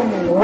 Whoa!